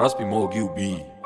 Raspy Mog UB. Raspy Mog